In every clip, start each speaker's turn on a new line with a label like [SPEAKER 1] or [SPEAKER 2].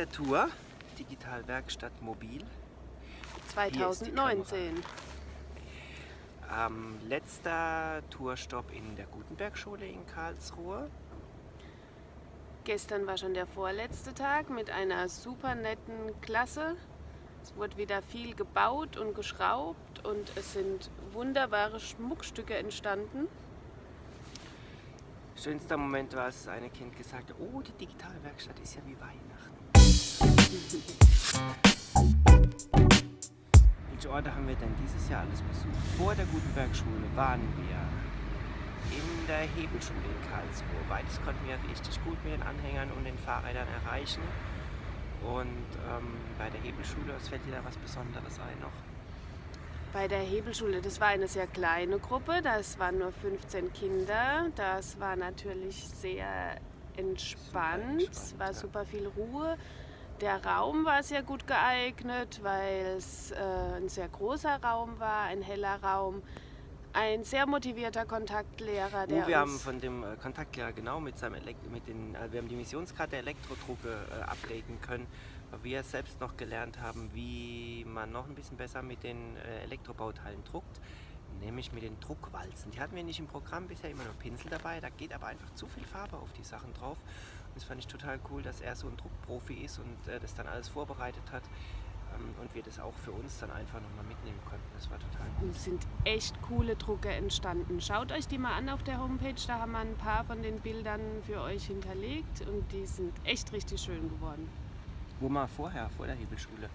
[SPEAKER 1] der Tour, Digitalwerkstatt Mobil.
[SPEAKER 2] 2019.
[SPEAKER 1] Ähm, letzter Tourstopp in der Gutenberg-Schule in Karlsruhe.
[SPEAKER 2] Gestern war schon der vorletzte Tag mit einer super netten Klasse. Es wurde wieder viel gebaut und geschraubt und es sind wunderbare Schmuckstücke entstanden.
[SPEAKER 1] Schönster Moment war, als das eine Kind gesagt hat, oh, die Digitalwerkstatt ist ja wie Weihnachten. Welche Orte haben wir denn dieses Jahr alles besucht? Vor der Gutenberg-Schule waren wir in der Hebelschule in Karlsruhe. Beides konnten wir richtig gut mit den Anhängern und den Fahrrädern erreichen. Und ähm, bei der Hebelschule, was fällt dir da was Besonderes ein noch?
[SPEAKER 2] Bei der Hebelschule, das war eine sehr kleine Gruppe, das waren nur 15 Kinder. Das war natürlich sehr entspannt, es war super viel Ruhe. Der Raum war sehr gut geeignet, weil es äh, ein sehr großer Raum war, ein heller Raum. Ein sehr motivierter Kontaktlehrer, der
[SPEAKER 1] Oh, wir haben von dem äh, Kontaktlehrer genau mit seinem Elekt mit den, äh, wir haben die Missionskarte der Elektrodrucke äh, updaten können, weil wir selbst noch gelernt haben, wie man noch ein bisschen besser mit den Elektrobauteilen druckt, nämlich mit den Druckwalzen. Die hatten wir nicht im Programm bisher immer nur Pinsel dabei, da geht aber einfach zu viel Farbe auf die Sachen drauf. Das fand ich total cool, dass er so ein Druckprofi ist und äh, das dann alles vorbereitet hat ähm, und wir das auch für uns dann einfach nochmal mitnehmen konnten. Das war total cool.
[SPEAKER 2] Es sind echt coole Drucke entstanden. Schaut euch die mal an auf der Homepage, da haben wir ein paar von den Bildern für euch hinterlegt und die sind echt richtig schön geworden.
[SPEAKER 1] Wo mal vorher, vor der Hebelschule?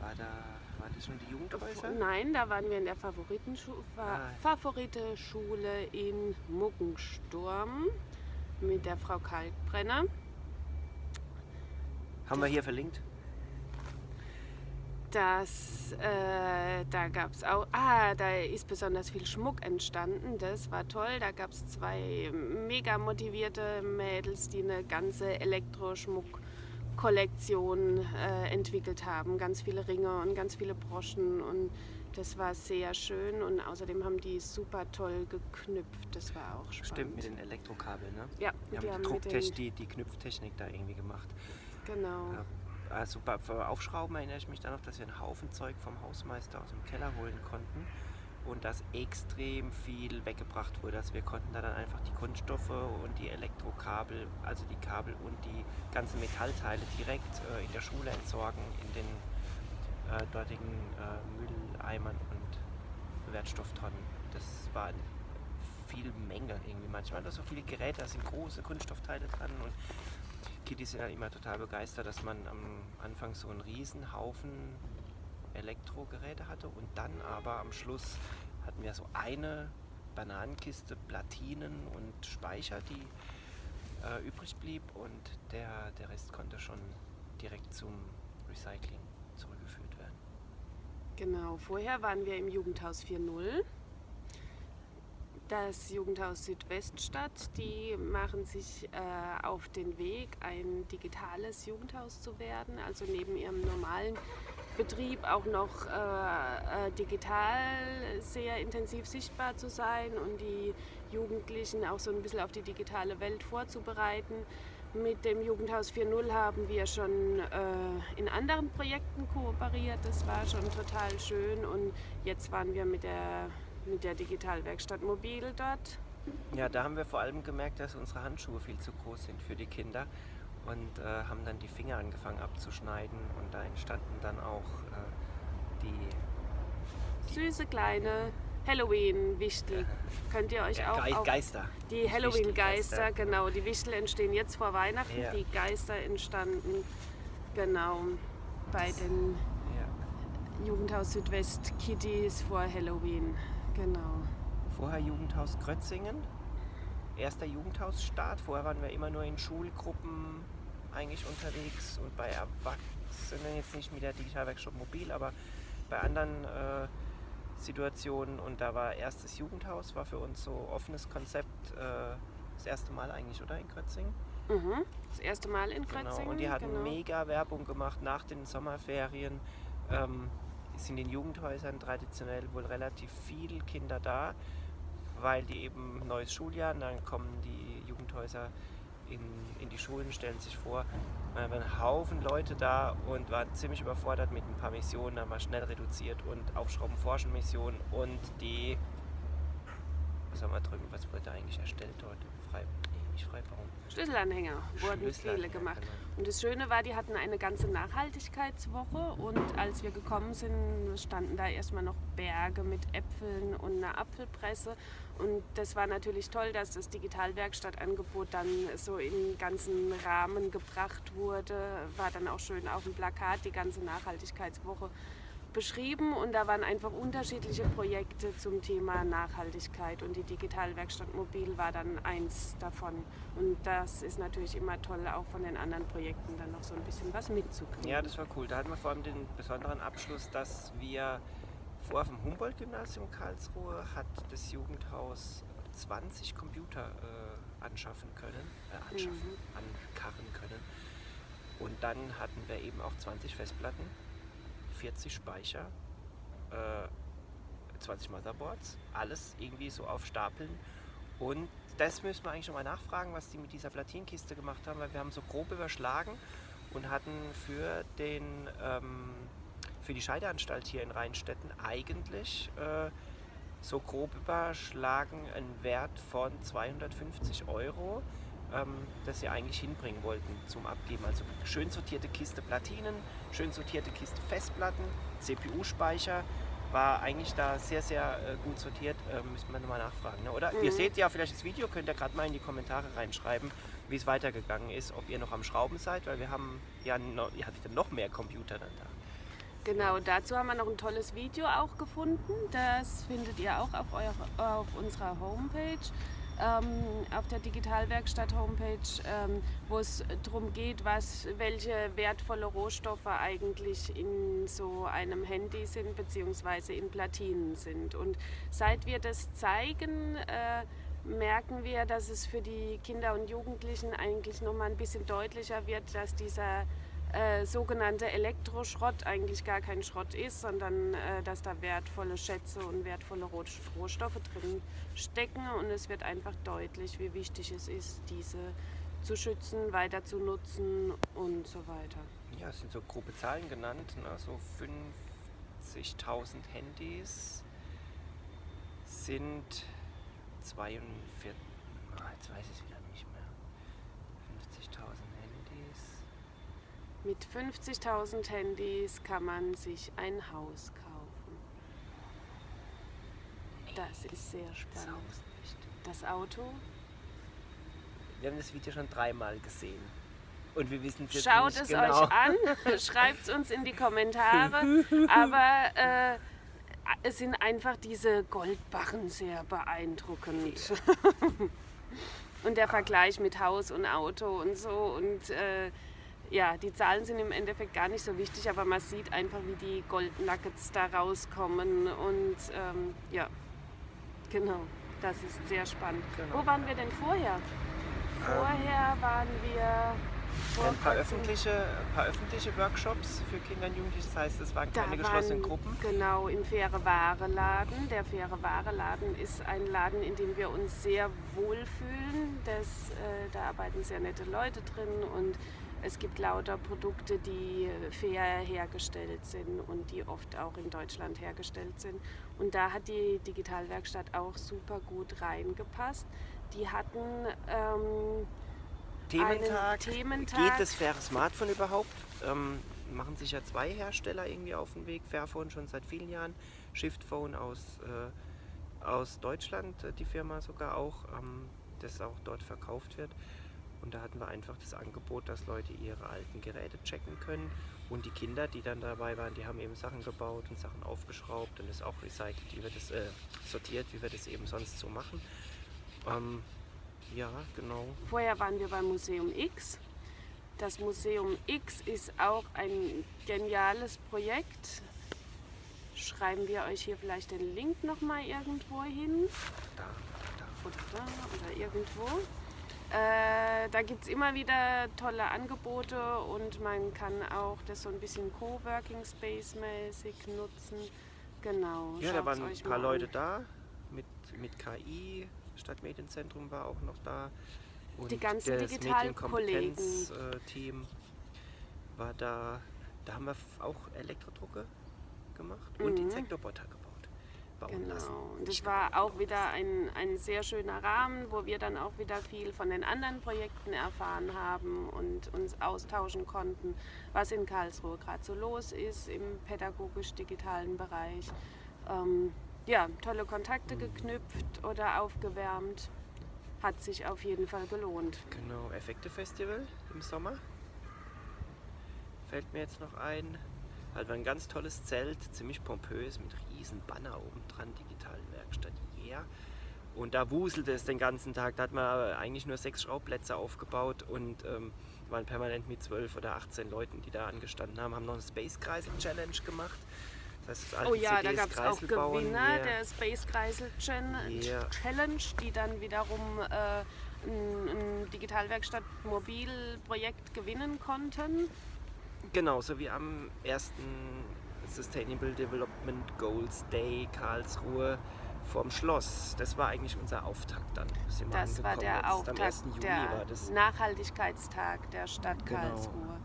[SPEAKER 1] War da, war das schon die Jugendhäuser?
[SPEAKER 2] Nein, da waren wir in der Favoritenschule,
[SPEAKER 1] Ah.
[SPEAKER 2] Favorite-Schule in Muggensturm mit der Frau Kalkbrenner.
[SPEAKER 1] Haben wir hier verlinkt?
[SPEAKER 2] Das, äh, da gab es auch, ah, da ist besonders viel Schmuck entstanden. Das war toll. Da gab es zwei mega motivierte Mädels, die eine ganze Elektroschmuck-Kollektion äh, entwickelt haben. Ganz viele Ringe und ganz viele Broschen und das war sehr schön und außerdem haben die super toll geknüpft. Das war auch spannend.
[SPEAKER 1] Stimmt, mit den Elektrokabeln, ne?
[SPEAKER 2] Ja,
[SPEAKER 1] Die haben die, Drucktechnik, die, die Knüpftechnik da irgendwie gemacht.
[SPEAKER 2] Genau.
[SPEAKER 1] Ja. Also bei Aufschrauben erinnere ich mich dann noch, dass wir einen Haufen Zeug vom Hausmeister aus dem Keller holen konnten und dass extrem viel weggebracht wurde. Also wir konnten da dann einfach die Kunststoffe und die Elektrokabel, also die Kabel und die ganzen Metallteile direkt äh, in der Schule entsorgen, in den äh, dortigen äh, Mülleimern und Wertstofftonnen. Das war viel Menge irgendwie manchmal. Da so viele Geräte, da sind große Kunststoffteile dran und Kiddies sind ja immer total begeistert, dass man am Anfang so einen riesen Haufen Elektrogeräte hatte und dann aber am Schluss hatten wir so eine Bananenkiste Platinen und Speicher, die äh, übrig blieb und der, der Rest konnte schon direkt zum Recycling.
[SPEAKER 2] Genau, vorher waren wir im Jugendhaus 4.0. Das Jugendhaus Südweststadt, die machen sich äh, auf den Weg, ein digitales Jugendhaus zu werden, also neben ihrem normalen Betrieb auch noch äh, äh, digital sehr intensiv sichtbar zu sein und die Jugendlichen auch so ein bisschen auf die digitale Welt vorzubereiten. Mit dem Jugendhaus 4.0 haben wir schon äh, in anderen Projekten kooperiert. Das war schon total schön und jetzt waren wir mit der, mit der Digitalwerkstatt Mobil dort.
[SPEAKER 1] Ja, da haben wir vor allem gemerkt, dass unsere Handschuhe viel zu groß sind für die Kinder und äh, haben dann die Finger angefangen abzuschneiden und da entstanden dann auch äh, die
[SPEAKER 2] Süße kleine Halloween-Wichtel. Könnt ihr euch auch
[SPEAKER 1] Ge
[SPEAKER 2] auf
[SPEAKER 1] Geister.
[SPEAKER 2] die Halloween-Geister, genau, die Wichtel entstehen jetzt vor Weihnachten,
[SPEAKER 1] Ja.
[SPEAKER 2] die Geister entstanden genau bei den
[SPEAKER 1] Ja.
[SPEAKER 2] Jugendhaus Südwest Kitties vor Halloween. Genau.
[SPEAKER 1] Vorher Jugendhaus Krötzingen, erster Jugendhausstart. Vorher waren wir immer nur in Schulgruppen eigentlich unterwegs und bei Erwachsenen jetzt nicht mit der Digitalwerkstatt mobil, aber bei anderen äh, Situationen. Und da war erstes Jugendhaus, war für uns so offenes Konzept. Äh, das erste Mal eigentlich, oder in Krötzingen?
[SPEAKER 2] Mhm. Das erste Mal in
[SPEAKER 1] Genau,
[SPEAKER 2] Krötzingen.
[SPEAKER 1] und die hatten
[SPEAKER 2] genau.
[SPEAKER 1] mega Werbung gemacht nach den Sommerferien. Ähm, sind in Jugendhäusern traditionell wohl relativ viele Kinder da, weil die eben neues Schuljahr und dann kommen die Jugendhäuser in, in die Schulen, stellen sich vor, wir haben einen Haufen Leute da und waren ziemlich überfordert mit ein paar Missionen, haben wir schnell reduziert und Aufschrauben forschen Missionen und die, was haben wir drüben, was wurde eigentlich erstellt dort? Frei, nicht Freibau.
[SPEAKER 2] Schlüsselanhänger wurden viele
[SPEAKER 1] Schlüsselanhänger,
[SPEAKER 2] gemacht.
[SPEAKER 1] genau.
[SPEAKER 2] Und das Schöne war, die hatten eine ganze Nachhaltigkeitswoche und als wir gekommen sind, standen da erstmal noch Berge mit Äpfeln und einer Apfelpresse. Und das war natürlich toll, dass das Digitalwerkstattangebot dann so in den ganzen Rahmen gebracht wurde. War dann auch schön auf dem Plakat die ganze Nachhaltigkeitswoche beschrieben und da waren einfach unterschiedliche Projekte zum Thema Nachhaltigkeit und die Digitalwerkstatt Mobil war dann eins davon. Und das ist natürlich immer toll, auch von den anderen Projekten dann noch so ein bisschen was mitzukriegen.
[SPEAKER 1] Ja, das war cool. Da hatten wir vor allem den besonderen Abschluss, dass wir vor dem Humboldt-Gymnasium Karlsruhe hat das Jugendhaus 20 Computer äh, anschaffen können, äh, anschaffen, ankarren können. Und dann hatten wir eben auch 20 Festplatten, 40 Speicher, äh, 20 Motherboards, alles irgendwie so auf Stapeln. Und das müssen wir eigentlich schon mal nachfragen, was die mit dieser Platinkiste gemacht haben, weil wir haben so grob überschlagen und hatten für den ähm, für die Scheideanstalt hier in Rheinstetten eigentlich äh, so grob überschlagen einen Wert von 250 Euro, ähm, das sie eigentlich hinbringen wollten zum Abgeben. Also schön sortierte Kiste Platinen, schön sortierte Kiste Festplatten, CPU-Speicher. War eigentlich da sehr, sehr äh, gut sortiert. Äh, müssen wir nochmal nachfragen. Ne? Oder ihr
[SPEAKER 2] Mhm.
[SPEAKER 1] seht ja vielleicht das Video, könnt ihr gerade mal in die Kommentare reinschreiben, wie es weitergegangen ist, ob ihr noch am Schrauben seid, weil wir haben ja noch, ihr hattet noch mehr Computer dann da.
[SPEAKER 2] Genau, dazu haben wir noch ein tolles Video auch gefunden. Das findet ihr auch auf, eurer, auf unserer Homepage, ähm, auf der Digitalwerkstatt Homepage, ähm, wo es darum geht, was, welche wertvolle Rohstoffe eigentlich in so einem Handy sind, beziehungsweise in Platinen sind. Und seit wir das zeigen, äh, merken wir, dass es für die Kinder und Jugendlichen eigentlich noch mal ein bisschen deutlicher wird, dass dieser äh, sogenannte Elektroschrott eigentlich gar kein Schrott ist, sondern äh, dass da wertvolle Schätze und wertvolle Roh Rohstoffe drin stecken und es wird einfach deutlich, wie wichtig es ist, diese zu schützen, weiter zu nutzen und so weiter.
[SPEAKER 1] Ja, es sind so grobe Zahlen genannt, ne? so 50.000 Handys sind 42, ah, jetzt weiß ich es wieder nicht mehr. 50.000 Handys.
[SPEAKER 2] Mit 50.000 Handys kann man sich ein Haus kaufen. Das ist sehr spannend. Das Auto
[SPEAKER 1] Wir haben das Video schon dreimal gesehen. Und wir wissen es jetzt
[SPEAKER 2] Schaut
[SPEAKER 1] nicht
[SPEAKER 2] es
[SPEAKER 1] genau.
[SPEAKER 2] euch an, schreibt es uns in die Kommentare. Aber äh, es sind einfach diese Goldbarren sehr beeindruckend. und der Vergleich mit Haus und Auto und so. Und äh, ja, die Zahlen sind im Endeffekt gar nicht so wichtig, aber man sieht einfach, wie die Goldnuggets da rauskommen. Und ähm, ja, genau, das ist sehr spannend.
[SPEAKER 1] Genau.
[SPEAKER 2] Wo waren wir denn vorher? Vorher waren wir.
[SPEAKER 1] Ein paar öffentliche, ein paar öffentliche Workshops für Kinder und Jugendliche, das heißt, es waren
[SPEAKER 2] Da
[SPEAKER 1] keine geschlossenen
[SPEAKER 2] waren-
[SPEAKER 1] Gruppen.
[SPEAKER 2] Genau, im Faire Ware Laden. Der Faire Ware Laden ist ein Laden, in dem wir uns sehr wohlfühlen. Das, äh, da arbeiten sehr nette Leute drin und es gibt lauter Produkte, die fair hergestellt sind und die oft auch in Deutschland hergestellt sind. Und da hat die Digitalwerkstatt auch super gut reingepasst. Die hatten ähm,
[SPEAKER 1] Thementag.
[SPEAKER 2] Thementag.
[SPEAKER 1] Geht das faire Smartphone überhaupt? Ähm, machen sich ja zwei Hersteller irgendwie auf den Weg. Fairphone schon seit vielen Jahren. Shiftphone aus, äh, aus Deutschland, äh, die Firma sogar auch, ähm, das auch dort verkauft wird. Und da hatten wir einfach das Angebot, dass Leute ihre alten Geräte checken können. Und die Kinder, die dann dabei waren, die haben eben Sachen gebaut und Sachen aufgeschraubt und ist auch recycelt, wie wir das äh, sortiert, wie wir das eben sonst so machen. Ähm, ja, genau.
[SPEAKER 2] Vorher waren wir beim Museum X. Das Museum X ist auch ein geniales Projekt. Schreiben wir euch hier vielleicht den Link noch mal irgendwo hin
[SPEAKER 1] Da, da.
[SPEAKER 2] oder da oder irgendwo. Äh, da gibt es immer wieder tolle Angebote und man kann auch das so ein bisschen Coworking Space mäßig nutzen. Genau.
[SPEAKER 1] Ja, da waren ein paar Leute
[SPEAKER 2] an.
[SPEAKER 1] da mit, mit KI. Stadtmedienzentrum war auch noch da. Und
[SPEAKER 2] Die ganzen
[SPEAKER 1] das
[SPEAKER 2] Digitalkollegen.
[SPEAKER 1] Medienkompetenz-Team war da. Da haben wir auch Elektrodrucke gemacht und
[SPEAKER 2] Mhm.
[SPEAKER 1] Insektoboter gebaut. Bauen lassen.
[SPEAKER 2] Genau. Und das war auch wieder ein, ein sehr schöner Rahmen, wo wir dann auch wieder viel von den anderen Projekten erfahren haben und uns austauschen konnten, was in Karlsruhe gerade so los ist im pädagogisch-digitalen Bereich. Ähm, ja, tolle Kontakte geknüpft oder aufgewärmt. Hat sich auf jeden Fall gelohnt.
[SPEAKER 1] Genau, Effekte-Festival im Sommer. Fällt mir jetzt noch ein. Halt war ein ganz tolles Zelt, ziemlich pompös, mit riesen Banner oben dran, digitalen Werkstatt Yeah. Und da wuselte es den ganzen Tag. Da hat man eigentlich nur sechs Schraubplätze aufgebaut und ähm, waren permanent mit zwölf oder 18 Leuten, die da angestanden haben, haben noch eine Space Kreisel Challenge gemacht. Das heißt, das
[SPEAKER 2] Oh ja, da
[SPEAKER 1] CDs
[SPEAKER 2] gab es auch. Gewinner
[SPEAKER 1] Yeah.
[SPEAKER 2] der Space Kreisel. Challenge, die dann wiederum äh, ein, ein Digitalwerkstatt Mobilprojekt gewinnen konnten.
[SPEAKER 1] Genau, so wie am ersten Sustainable Development Goals Day Karlsruhe vorm Schloss. Das war eigentlich unser Auftakt dann.
[SPEAKER 2] Das war der
[SPEAKER 1] Jetzt Am
[SPEAKER 2] Auftakt
[SPEAKER 1] 1. Juli
[SPEAKER 2] der
[SPEAKER 1] war das.
[SPEAKER 2] Nachhaltigkeitstag der Stadt
[SPEAKER 1] Genau.
[SPEAKER 2] Karlsruhe.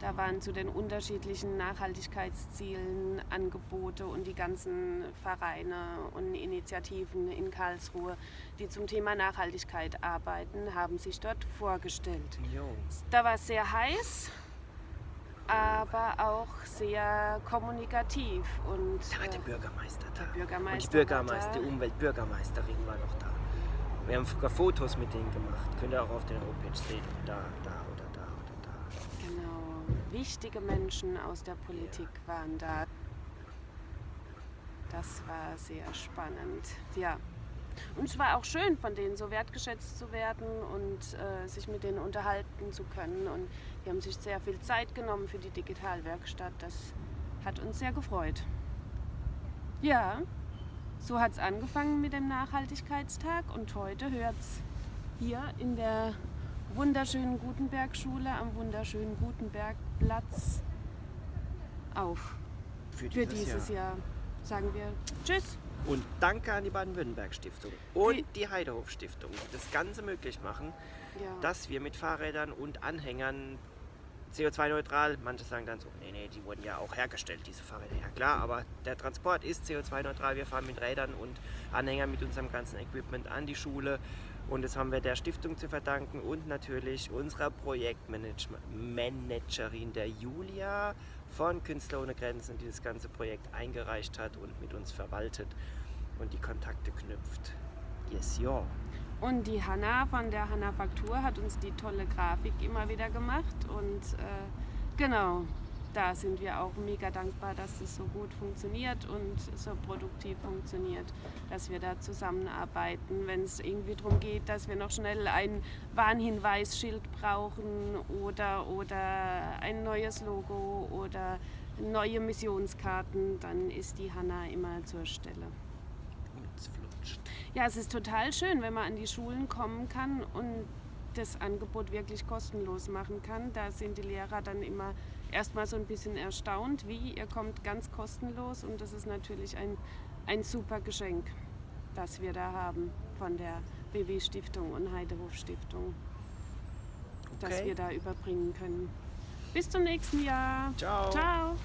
[SPEAKER 2] Da waren zu den unterschiedlichen Nachhaltigkeitszielen Angebote und die ganzen Vereine und Initiativen in Karlsruhe, die zum Thema Nachhaltigkeit arbeiten, haben sich dort vorgestellt.
[SPEAKER 1] Jo.
[SPEAKER 2] Da war es sehr heiß, aber auch sehr kommunikativ und
[SPEAKER 1] Da war der
[SPEAKER 2] äh,
[SPEAKER 1] Bürgermeister da.
[SPEAKER 2] Bürgermeister
[SPEAKER 1] Und die Bürgermeister, die. Umweltbürgermeisterin war noch da. Wir haben sogar Fotos mit denen gemacht. Könnt ihr auch auf der Homepage sehen. Da, da oder da oder da.
[SPEAKER 2] Genau, wichtige Menschen aus der Politik waren da. Das war sehr spannend, ja. Und es war auch schön, von denen so wertgeschätzt zu werden und äh, sich mit denen unterhalten zu können. Und die haben sich sehr viel Zeit genommen für die Digitalwerkstatt. Das hat uns sehr gefreut. Ja, so hat es angefangen mit dem Nachhaltigkeitstag und heute hört es hier in der wunderschönen Gutenberg-Schule am wunderschönen Gutenbergplatz auf.
[SPEAKER 1] Für
[SPEAKER 2] Für dieses Jahr sagen wir Tschüss.
[SPEAKER 1] Und danke an die Baden-Württemberg-Stiftung und
[SPEAKER 2] Die-
[SPEAKER 1] die Heidehof-Stiftung, die das Ganze möglich machen,
[SPEAKER 2] Ja.
[SPEAKER 1] dass wir mit Fahrrädern und Anhängern CO2-neutral, manche sagen dann so, nee, nee, die wurden ja auch hergestellt, diese Fahrräder. Ja klar, aber der Transport ist CO2-neutral. Wir fahren mit Rädern und Anhängern mit unserem ganzen Equipment an die Schule. Und das haben wir der Stiftung zu verdanken und natürlich unserer Projektmanagerin, der Julia von Künstler ohne Grenzen, die das ganze Projekt eingereicht hat und mit uns verwaltet und die Kontakte knüpft. Yes, ja.
[SPEAKER 2] Und die Hanna von der Hanna Faktur hat uns die tolle Grafik immer wieder gemacht. Und äh, genau, da sind wir auch mega dankbar, dass das so gut funktioniert und so produktiv funktioniert, dass wir da zusammenarbeiten. Wenn es irgendwie darum geht, dass wir noch schnell ein Warnhinweisschild brauchen oder, oder ein neues Logo oder neue Missionskarten, dann ist die Hanna immer zur Stelle.
[SPEAKER 1] Und es flutscht.
[SPEAKER 2] Ja, es ist total schön, wenn man an die Schulen kommen kann und das Angebot wirklich kostenlos machen kann. Da sind die Lehrer dann immer erstmal so ein bisschen erstaunt, wie ihr kommt ganz kostenlos und das ist natürlich ein, ein super Geschenk, das wir da haben von der BW Stiftung und Heidehof Stiftung, das
[SPEAKER 1] Okay.
[SPEAKER 2] wir da überbringen können. Bis zum nächsten Jahr.
[SPEAKER 1] Ciao.
[SPEAKER 2] Ciao.